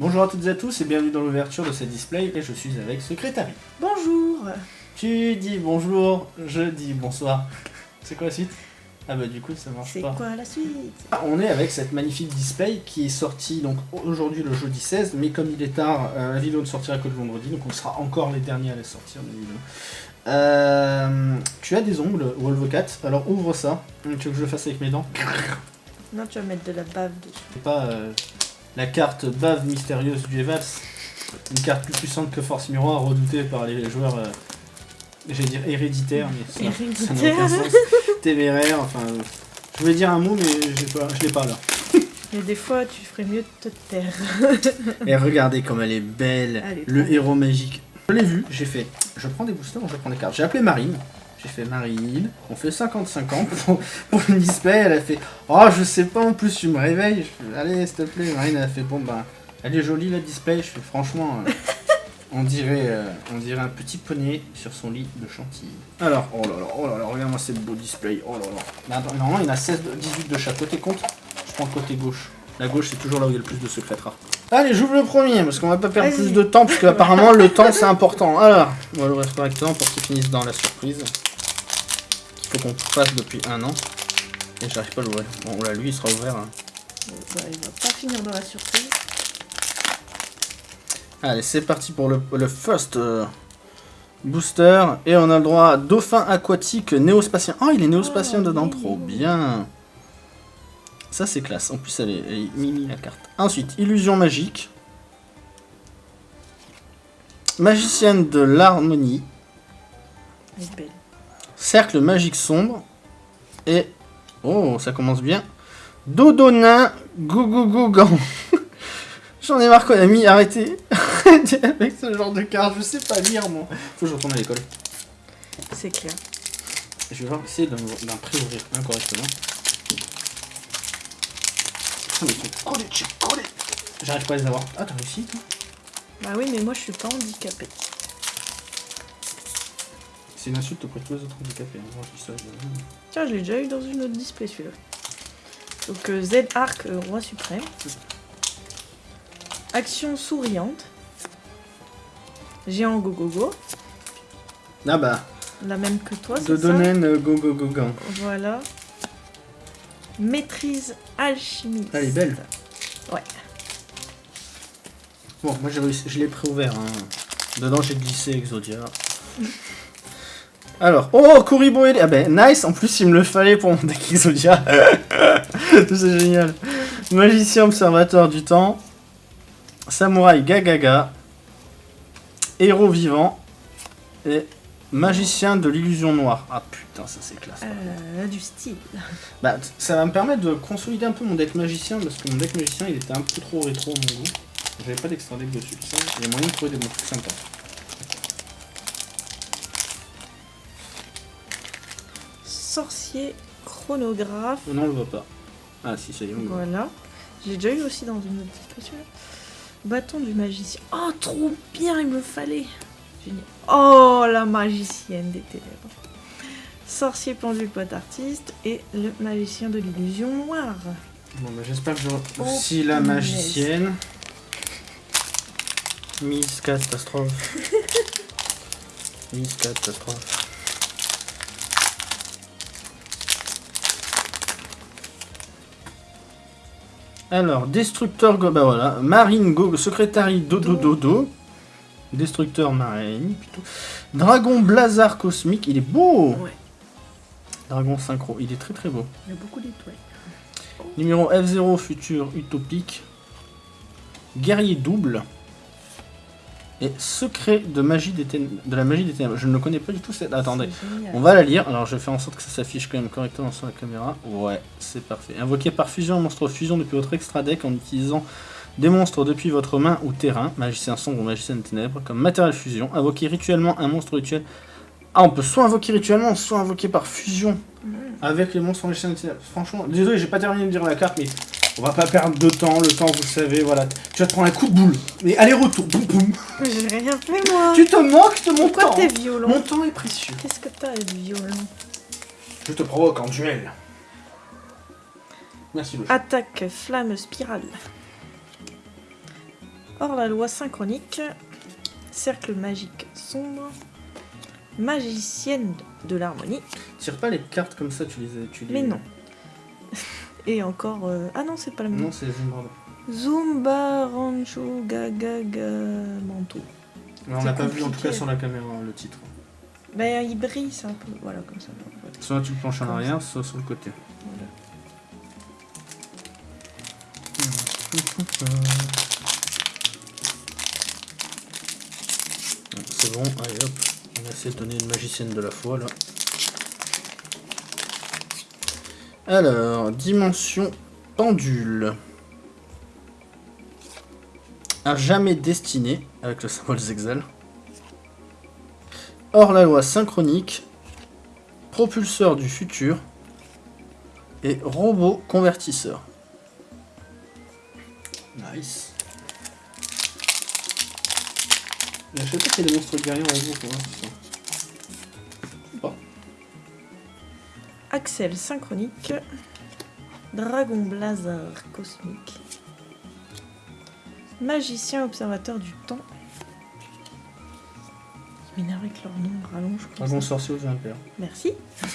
Bonjour à toutes et à tous et bienvenue dans l'ouverture de ce display et je suis avec Secrétari. Bonjour Tu dis bonjour, je dis bonsoir. C'est quoi la suite? Ah bah du coup ça marche C'est pas. quoi la suite? Ah, On est avec cette magnifique display qui est sortie donc aujourd'hui le jeudi 16 mais comme il est tard, euh, la vidéo ne sortira que le vendredi donc on sera encore les derniers à la sortir évidemment. Euh, tu as des ongles Wolvocat, alors ouvre ça. Tu veux que je le fasse avec mes dents? Non, tu vas mettre de la bave dessus. C'est pas euh, la carte bave mystérieuse du Evals. Une carte plus puissante que Force Miroir, redoutée par les joueurs, euh, j'allais dire héréditaires, mais ça- n'a aucun sens. Téméraire, enfin. Je voulais dire un mot, mais pas, je l'ai pas là. Mais des fois, tu ferais mieux de te taire. Et regardez comme elle est belle, le héros magique. Je l'ai vu, j'ai fait, je prends des boosters je prends des cartes. J'ai appelé Marine, j'ai fait Marine, on fait 50-50 pour, pour le display, elle a fait, oh je sais pas, en plus tu me réveilles, je fais, allez s'il te plaît, Marine elle a fait, bon ben, elle est jolie la display, je fais franchement, euh, on, dirait, euh, on dirait un petit poney sur son lit de chantilly. Alors, oh là là, oh là là, regarde-moi ce beau display, oh là là. Attends, normalement il y en a 16, de- 18 de chaque côté, compte, je prends le côté gauche. La gauche c'est toujours là où il y a le plus de secrets rares. Allez, j'ouvre le premier, parce qu'on va pas perdre plus de temps, parce qu'apparemment le temps c'est important. Alors, on va l'ouvrir correctement pour qu'il finisse dans la surprise. Faut qu'on fasse depuis un an. Et j'arrive pas à l'ouvrir. Bon, là, lui, il sera ouvert. hein. Bah, il va pas finir dans la surprise. Allez, c'est parti pour le, le first euh, booster. Et on a le droit à dauphin aquatique néospatien. Oh, il est néospatien Oh, dedans, trop bien. Ça, c'est classe. En plus, elle est, elle est mimi la carte. Ensuite, illusion magique. Magicienne de l'harmonie. Elle est belle. Cercle magique sombre. Et. Oh, ça commence bien. Dodonin Gougougan. J'en ai marre qu'on a mis. Arrêtez. Avec ce genre de carte, je sais pas lire moi. Faut que je retourne à l'école. C'est clair. Je vais voir essayer d'en pré-ouvrir chez collés. J'arrive pas à les avoir. Ah, t'as réussi toi? Bah oui, mais moi, je suis pas handicapée. C'est une insulte auprès de tous les autres handicapés. hein. Moi, je dis ça, je- Tiens, je l'ai déjà eu dans une autre display, celui-là. Donc, euh, Z-Arc, euh, Roi Suprême. Action souriante. Géant Go Go Go. Ah bah, La même que toi, c'est ça Dodonen Go Go Go Gang. Voilà. Maîtrise alchimiste. Elle est belle. Ouais. Bon, moi j'ai réussi, je l'ai préouvert. Hein. Dedans j'ai glissé Exodia. Alors, oh, Kuribo et... Ah ben, nice, en plus il me le fallait pour mon deck Exodia. C'est génial. Magicien observateur du temps. Samouraï Gagaga. Héros vivant. Et magicien de l'illusion noire. Ah putain, ça c'est classe. Euh, du style. Bah, ça va me permettre de consolider un peu mon deck magicien parce que mon deck magicien il était un peu trop rétro à mon goût. J'avais pas d'extra deck dessus, ça. Il y a moyen de trouver des bons trucs sympas. Sorcier chronographe. Non, on le voit pas. Ah si, ça y est, on le voit. Voilà. J'ai déjà eu aussi dans une autre celui-là. Bâton du magicien. Oh, trop bien, il me fallait. Génial. Oh, la magicienne des ténèbres. Sorcier pendule pote artiste et le magicien de l'illusion noire. Bon, bah, j'espère que j'aurai Oh, aussi la magicienne. Miss Catastrophe. Miss Catastrophe. Alors, destructeur, go- bah voilà, marine, go, secrétari, dodo, dodo. Destructeur marine, plutôt. Dragon blazar cosmique, il est beau Ouais, Dragon synchro, il est très très beau. il y a beaucoup d'étoiles. Numéro F0 futur utopique. Guerrier double. Et secret de, magie des de la magie des ténèbres. Je ne le connais pas du tout. Cette... Attendez. On va la lire. Alors je vais faire en sorte que ça s'affiche quand même correctement sur la caméra. Ouais, c'est parfait. Invoqué par fusion, un monstre fusion depuis votre extra deck en utilisant des monstres depuis votre main ou terrain. Magicien sombre ou magicien de ténèbres. Comme matériel fusion. Invoquer rituellement un monstre rituel. Ah, on peut soit invoquer rituellement, soit invoquer par fusion Mhm. avec les monstres magiciens de ténèbres. Franchement, désolé, j'ai pas terminé de dire la carte, mais on va pas perdre de temps. Le temps, vous savez, voilà. Tu vas te prendre un coup de boule. Mais aller-retour, boum boum. J'ai rien fait, moi. Tu te moques de mon Pourquoi temps. t'es violent Mon temps est précieux. Qu'est-ce que t'as d'être violent Je te provoque en duel. Merci, le Attaque flamme spirale. Hors la loi synchronique, cercle magique sombre, magicienne de l'harmonie, Tire pas les cartes comme ça, tu les... Tu les... mais non. Et encore... euh, Ah non, c'est pas la même. Non, c'est Zumbardo. Zumba Rancho Gagaga Manto. On l'a pas vu en tout cas sur la caméra, le titre. Ben, il brille, c'est un peu... Voilà, comme ça. Voilà. Soit tu le penches en arrière, soit sur le côté. Voilà. C'est bon, allez hop. On essayer de donner une magicienne de la foi là. Alors, dimension pendule. À jamais destiné, avec le symbole Zexal. Hors la loi synchronique. Propulseur du futur. Et robot convertisseur. Nice. Je sais pas qu'il y a des monstres guerriers. Axel synchronique, Dragon Blazar cosmique, Magicien observateur du temps. Ils m'énervent avec leur nom rallonge. Dragon sorcier aux impairs. Merci.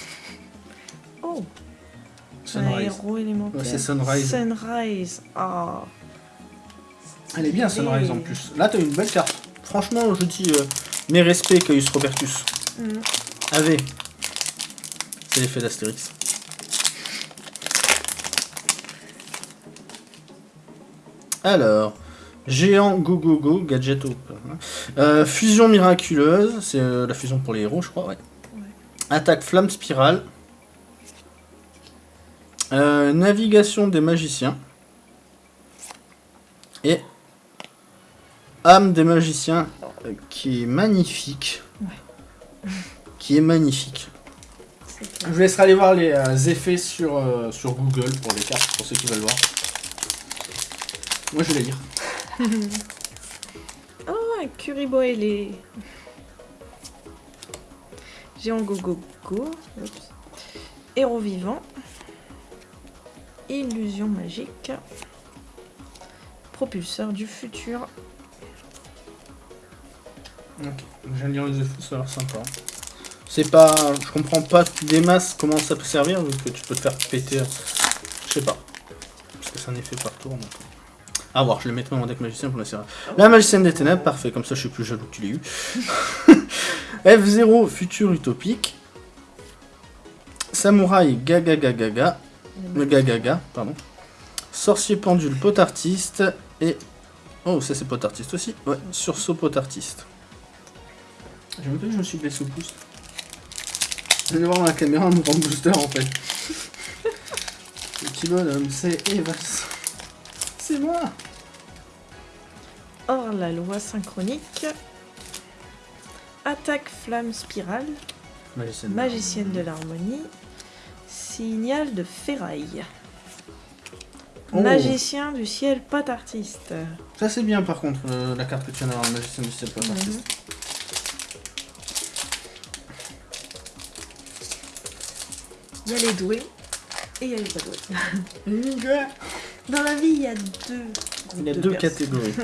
Oh, un Sunrise. héros élémentaire. Ouais, c'est Sunrise. Sunrise. Ah. Elle est bien. Sunrise en plus. Là, t'as une belle carte. Franchement, je dis euh, mes respects, Caius Robertus. Mm. AV. C'est l'effet d'Astérix. Alors, géant go go go, gadget au- Euh, fusion miraculeuse, c'est euh, la fusion pour les héros, je crois, ouais. Ouais. Attaque flamme spirale. Euh, navigation des magiciens. Et âme des magiciens, qui est magnifique. Qui est magnifique. Je vous laisserai aller voir les euh, effets sur, euh, sur Google pour les cartes, pour ceux qui veulent voir. Moi je vais les lire. Ah, Kuribo et les. Géant Gogo Go. Héros vivant. Illusion magique. Propulseur du futur. Ok, de lire les effets, ça a l'air sympa. C'est pas. Je comprends pas des masses comment ça peut servir, vu que tu peux te faire péter. Je sais pas. Parce que c'est un effet par tour. Donc... Voir, je le mettrai dans mon deck magicien pour la série. La magicienne des ténèbres, parfait, comme ça je suis plus jaloux que tu l'aies eu. F0, futur utopique. Samouraï gaga gaga gaga. Le Gagaga, pardon. Sorcier pendule, pot artiste et. Oh, ça c'est pot artiste aussi. Ouais, sursaut pot artiste. Que je me suis blessé au pouce. Je viens de voir dans la caméra mon grand booster en fait. Le petit bonhomme, c'est Evas. C'est moi Hors la loi synchronique. Attaque flamme spirale. Magicienne. Magicienne de l'harmonie. Signal de ferraille. Oh. Magicien du ciel, pas d'artiste. Ça c'est bien par contre, euh, la carte que tu viens d'avoir, magicienne du ciel, Mhm. artiste. Il y a les doués et il y a les pas doués. Dans la vie, il y a deux. Il y a de deux catégories.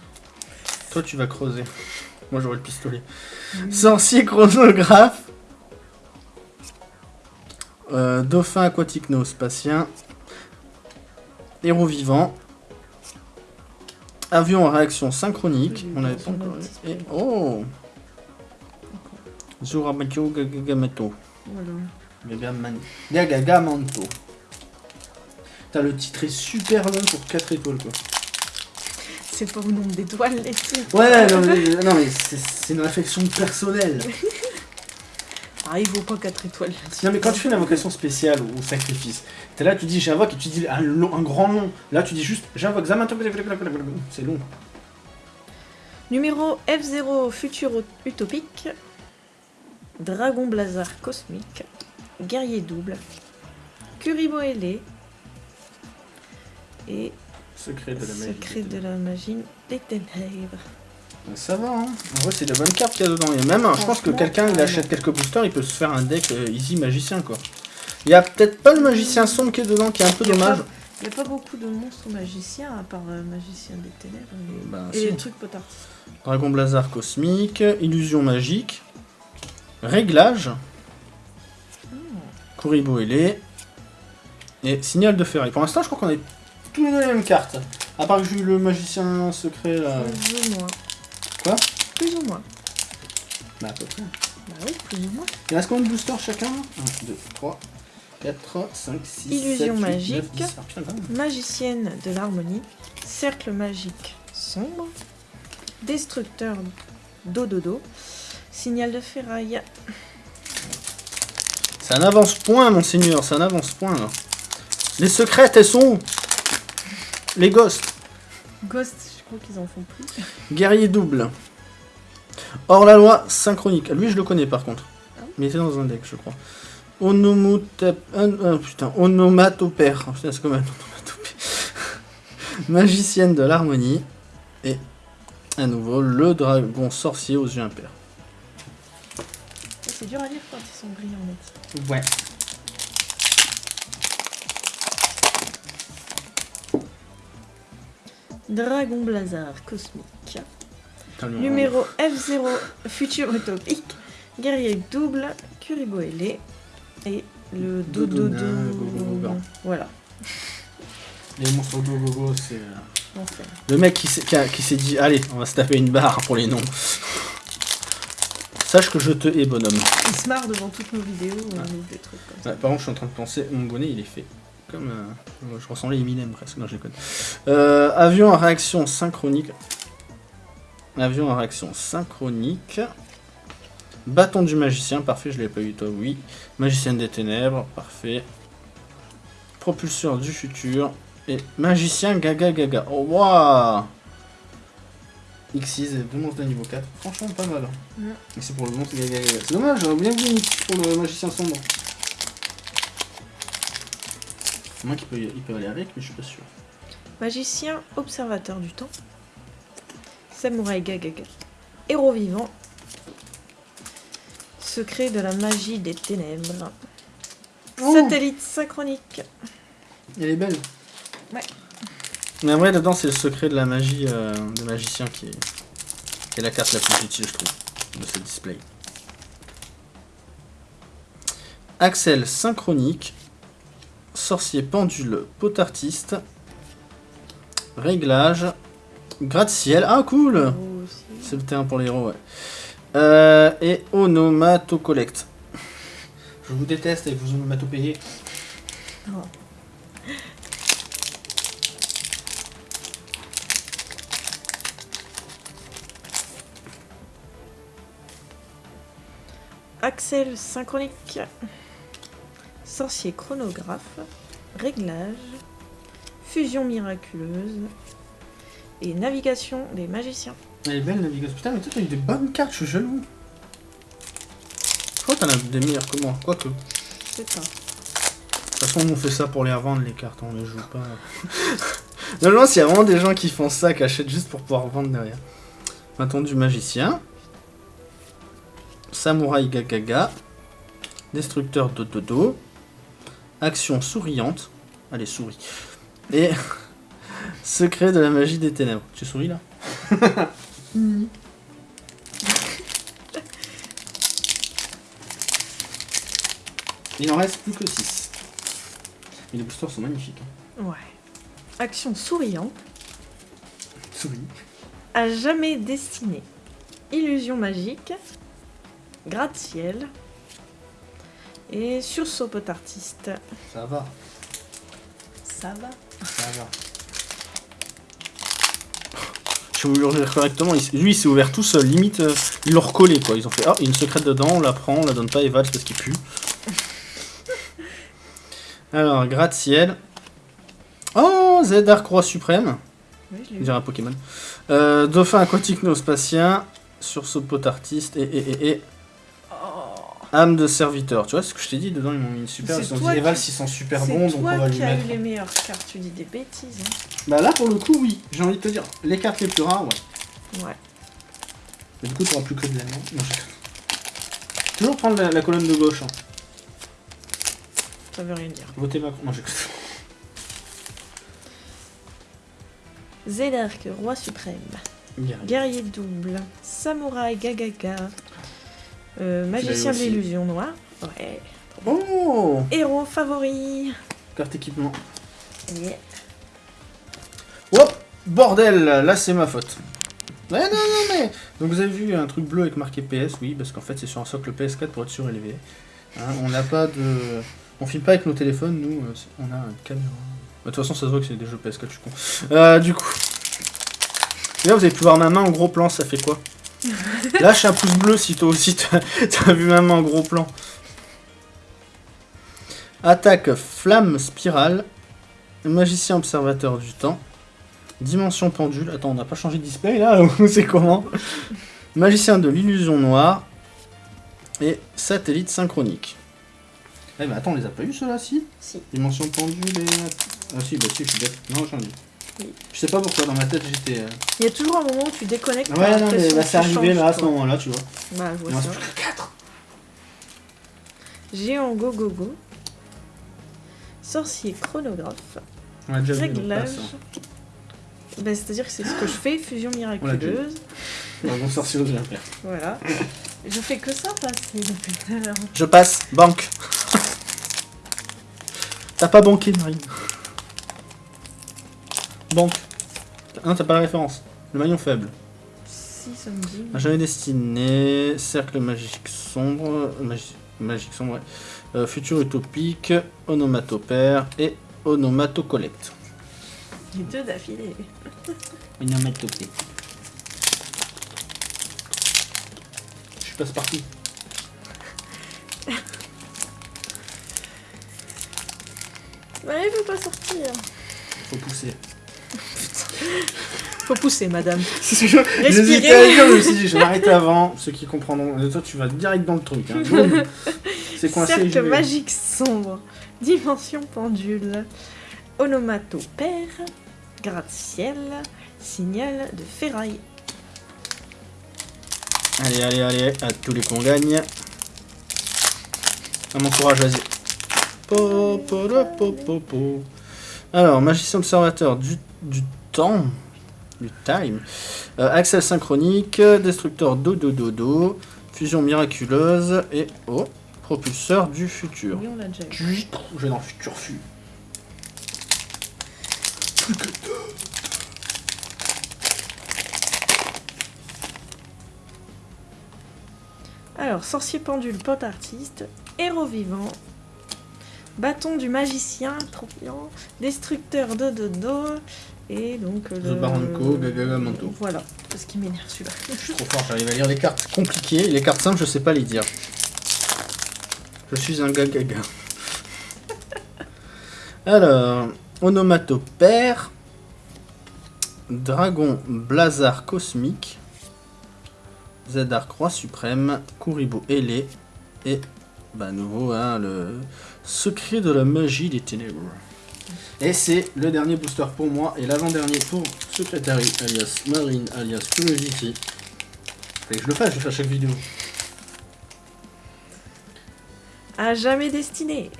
Toi, tu vas creuser. Moi, j'aurai le pistolet. Sorcier chronographe. Euh, dauphin aquatique néospatien. Héros vivant. Avion à réaction synchronique. Oui, On avait dans pas encore. Et- Oh Zurabacho Gagagameto. Voilà. Gagaman- Gagagamanto. Putain, le titre est super long pour 4 étoiles quoi. C'est pas au nombre d'étoiles les titres. Ouais, non mais, non, mais c'est c'est une réflexion personnelle. Ah, il vaut pas 4 étoiles. Non mais quand tu fais une invocation spéciale ou sacrifice, t'es là, tu dis j'invoque et tu dis un, long- un grand nom. Là tu dis juste j'invoque Zamato. C'est long. Numéro F0 Futur Utopique. Dragon Blazar Cosmique. Guerrier double. Kuribo ailé. Et Secret de la magie. Secret de la magie des ténèbres. Ça va, hein. En vrai, c'est de bonnes cartes qu'il y a dedans. Et même, je pense que quelqu'un, il achète quelques boosters, il peut se faire un deck euh, easy magicien, quoi. Il y a peut-être pas le magicien sombre qui est dedans, qui est un peu dommage. Il n'y a pas beaucoup de monstres magiciens à part euh, magicien des ténèbres et, Bah, et si. les trucs potartistes. Dragon Blazar cosmique, illusion magique, réglage, Kuribo ailé et signal de ferraille. Pour l'instant, je crois qu'on est tous les deux les mêmes cartes. À part que j'ai eu le magicien secret là. Plus ou moins. Quoi? Plus ou moins. Bah, à peu près. Bah oui, plus ou moins. Il reste combien de boosters chacun? 1, 2, 3, 4, 5, 6, Illusion 7, 8, magique. 9, 10. Ah. Magicienne de l'harmonie, cercle magique sombre, destructeur d'Ododo, signal de ferraille. Ça n'avance point, monseigneur, ça n'avance point. là. Les secrètes, elles sont Les ghosts. Ghost, je crois qu'ils en font plus. Guerrier double. Hors la loi synchronique. Lui, je le connais par contre. Ah oui Mais il était dans un deck, je crois. Onomotap... un- un- putain, onomatopère. Ah, putain, c'est comme un onomatopée. Magicienne de l'harmonie. Et à nouveau, le dragon sorcier aux yeux impairs. C'est dur à lire quand ils sont brillants net. Ouais. Dragon Blazar cosmique. Numéro F0 futur utopique. Guerrier double, Kuribo ailé. Et le dodo Gogogoga. Voilà. Les monstres go go go, c'est... euh. Le mec qui s'est dit, allez, on va se taper une barre pour les noms. Sache que je te hais, bonhomme. Il se marre devant toutes nos vidéos, on ouvre des trucs comme ça. Par contre, je suis en train de penser, mon bonnet, il est fait comme... euh, je ressemblais à Eminem presque, non, je déconne. Euh, avion à réaction synchronique. Avion à réaction synchronique. Bâton du magicien, parfait, je l'ai pas eu, toi, oui. Magicienne des ténèbres, parfait. Propulseur du futur. Et magicien gaga gaga. Oh, waouh X6 et deux monstres de niveau 4. Franchement, pas mal. Ouais. Mais c'est pour le monstre. C'est dommage, j'aurais bien une X pour le magicien sombre. Moi qui peut, il peut aller avec, mais je suis pas sûr. Magicien, observateur du temps. Samouraï Gagaga. Héros vivant. Secret de la magie des ténèbres. Oh. Satellite synchronique. Elle est belle. Ouais. Mais en vrai, dedans, c'est le secret de la magie euh, de magicien qui est, qui est la carte la plus utile, je trouve, de ce display. Axel synchronique. Sorcier pendule, pot artiste. Réglage. Gratte-ciel. Ah, cool! Aussi. C'est le terrain pour les héros, ouais. Euh, et onomatocollect. Je vous déteste avec vos onomatopéies. Oh. Axel synchronique. Sorcier chronographe. Réglage. Fusion miraculeuse. Et navigation des magiciens. Elle est belle, navigation. Putain, mais toi, t'as eu des bonnes cartes, je suis jaloux. Je crois que t'en as des meilleures que moi, quoique. De C'est ça. toute façon, on fait ça pour les revendre, les cartes, on les joue pas. Normalement, s'il y a vraiment des gens qui font ça, qui achètent juste pour pouvoir vendre derrière. Bâton du magicien. Samouraï Gagaga. Destructeur de dodo. Action souriante. Allez, souris. Et secret de la magie des ténèbres. Tu souris là Il en reste plus que 6. Mais les boosters sont magnifiques. hein. Ouais. Action souriante. Souris. À jamais destiné. Illusion magique. Gratte-ciel. Et sursaut pot artiste. Ça va, Ça va. ça va. Je vais vous le dire correctement, lui il s'est ouvert tout seul, limite euh, ils l'ont recollé quoi. Ils ont fait Ah, il y a une secrète dedans, on la prend, on la donne pas à Evals parce qu'il pue. Alors, gratte-ciel. Oh, Z Arc Roi Suprême, Oui, je dirait un Pokémon. Euh, Dauphin aquatique néospatien, sursaut pot artiste et, et, et, et âme de serviteur. Tu vois ce que je t'ai dit dedans, ils m'ont mis une super. C'est Ils ont dit toi Evals qui- ils sont super C'est bons donc on va lui qui as mettre. eu les meilleures cartes. Tu dis des bêtises. hein. Bah là pour le coup oui, j'ai envie de te dire, les cartes les plus rares ouais. Ouais. Mais du coup t'auras plus que de la non, non, je- Toujours prendre la, la colonne de gauche. Hein. Ça veut rien dire. Votez Macron. Non, roi suprême. Guerrier. Guerrier double. Samouraï Gagaga. Euh, magicien de l'illusion noire. Ouais. Oh Héros favori. Carte équipement. Yeah. Hop Bordel Là, c'est ma faute. Ouais, non, non, mais... Donc vous avez vu un truc bleu avec marqué PS, oui, parce qu'en fait c'est sur un socle PS4 pour être surélevé. Hein, on n'a pas de... On filme pas avec nos téléphones, nous, euh, on a une caméra. Bah, De toute façon, ça se voit que c'est des jeux PS4, je suis con. Euh, du coup... Et là, vous avez pu voir ma main en gros plan, ça fait quoi? Lâche un pouce bleu si toi aussi t'as vu main en gros plan. Attaque flamme spirale. Magicien observateur du temps. Dimension pendule. Attends, on n'a pas changé de display là c'est comment? Magicien de l'illusion noire. Et satellite synchronique. Eh ben attends, on les a pas eu ceux-là, si? Si. Dimension pendule et. Ah si, bah si, je suis bête. Non, j'en ai. Je sais pas pourquoi dans ma tête j'étais. euh, Il y a toujours un moment où tu déconnectes. Ouais, non, mais bah, c'est arrivé là à ce moment-là, tu vois. Bah, je Il vois en reste ça. plus que 4. Géant go go go. Sorcier chronographe. On a déjà Réglage. passe. Bah, C'est-à-dire que c'est ce que je fais, fusion miraculeuse. Un bon sorcier aux faire. Voilà. Je fais que ça passer depuis tout à l'heure. Je passe, banque. T'as pas banqué, Marine. Banque. Non, t'as pas la référence. Le maillon faible. Si, ça me dit. Un jamais destiné. Cercle magique sombre. magi- magique sombre, ouais. Euh, futur utopique. Onomatopère. Et onomatocollect. Les deux d'affilée. Onomatopée. Je suis passe partout. Ouais, il veut pas sortir. Faut pousser. Faut pousser, madame. J'hésitais Respirez. à dire, je me suis dit, je vais m'arrêter avant. Ceux qui comprendront. Et toi, tu vas direct dans le truc. Hein. C'est coincé. Cercle vais. magique sombre. Dimension pendule. Onomatopère. Gratte-ciel. Signal de ferraille. Allez, allez, allez, à tous les qu'on gagne. À mon courage, vas-y. Po, po, po, po, po. Alors, magicien observateur du, du temps, du time, Euh, Axel synchronique, destructeur do do do do, fusion miraculeuse et oh, propulseur du futur. Oui, on l'a déjà eu. Chut, Je vais dans le futur fut. Alors, sorcier pendule, pote artiste, héros vivant, bâton du magicien, trop bien, destructeur de dodo, et donc le... Baranko, Gagamanto. Voilà, c'est ce qui m'énerve celui-là. Je suis trop fort, j'arrive à lire les cartes compliquées. Les cartes simples, je sais pas les dire. Je suis un gars gaga. Alors, onomatopère, dragon blazar cosmique, Zedark roi suprême, Kuribo ailé et bah nouveau hein, le secret de la magie des ténèbres. Et c'est le dernier booster pour moi et l'avant-dernier pour Secretary alias Marine alias Curiosity. Fallait que je le fasse, je le fais à chaque vidéo. À jamais destiné,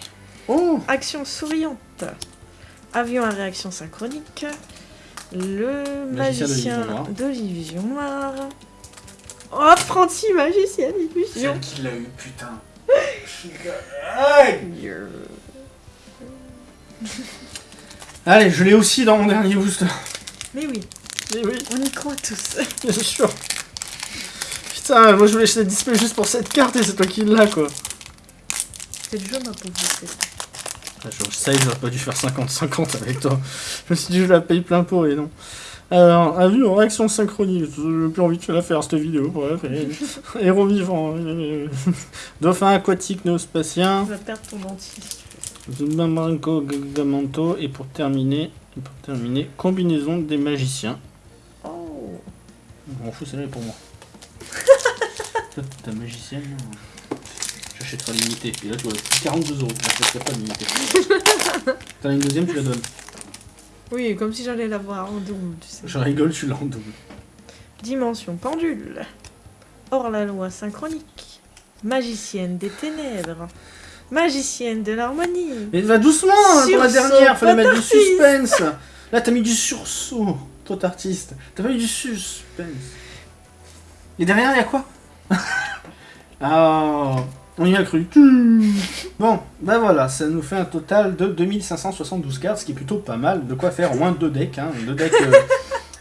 Oh action souriante, avion à réaction synchronique, le Magicien de magicien l'illusion noire. de l'illusion noire. Oh, apprenti magicien d'illusion. qui l'a eu, putain. Yeah. Allez, je l'ai aussi dans mon dernier booster. Mais oui, Mais oui, on y croit tous. bien sûr. Putain, moi je voulais acheter le display juste pour cette carte et c'est toi qui l'as quoi. C'est du jeu, ma pauvre. Ah, Je sais que j'aurais pas dû faire 50-50 avec toi. Je me suis dit je la paye plein pot et non. Alors, un vu en réaction synchronique, j'ai plus envie de la faire cette vidéo. Bref, héros vivant, euh, dauphin aquatique néospatien, Tu vas perdre ton dentiste. Zumbamanko Gagamanto et pour terminer, et pour terminer, combinaison des magiciens. Oh Je m'en fous, celle-là est pour moi. Toi, ta magicienne, là, j'achèterai limité. Et là, tu vois, 42 euros. Je pas limité. T'en as une deuxième, tu la donnes. Oui, comme si j'allais l'avoir en double, tu sais. Je rigole, tu l'as en double. Dimension pendule. Hors la loi synchronique. Magicienne des ténèbres. Magicienne de l'harmonie. Mais va doucement hein, pour la dernière, fallait mettre du suspense. Là, t'as mis du sursaut. Trop artiste. T'as pas eu du suspense. Et derrière, il y a quoi? Ah, on y a cru. Bon, ben voilà, ça nous fait un total de 2572 cartes, ce qui est plutôt pas mal. De quoi faire au moins deux decks. Hein. Deux decks euh,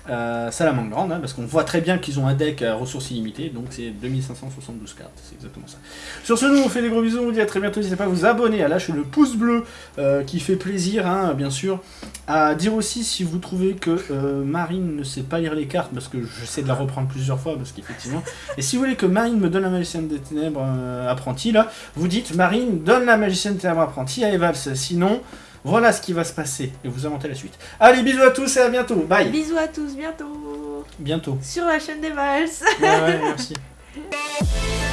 euh, Salamandre, hein, parce qu'on voit très bien qu'ils ont un deck à ressources illimitées, donc c'est 2572 cartes, c'est exactement ça. Sur ce, nous on fait des gros bisous, on vous dit à très bientôt, n'hésitez pas à vous abonner, à lâcher le pouce bleu, euh, qui fait plaisir, hein, bien sûr. À dire aussi si vous trouvez que euh, Marine ne sait pas lire les cartes, parce que j'essaie de la reprendre plusieurs fois, parce qu'effectivement... Et si vous voulez que Marine me donne la magicienne des ténèbres euh, apprentie, là, vous dites Marine donne la magicienne des ténèbres apprentie à Evals, sinon... Voilà ce qui va se passer, et vous inventez la suite. Allez, bisous à tous et à bientôt, bye Bisous à tous, bientôt Bientôt. sur la chaîne des. Ouais, ouais, merci.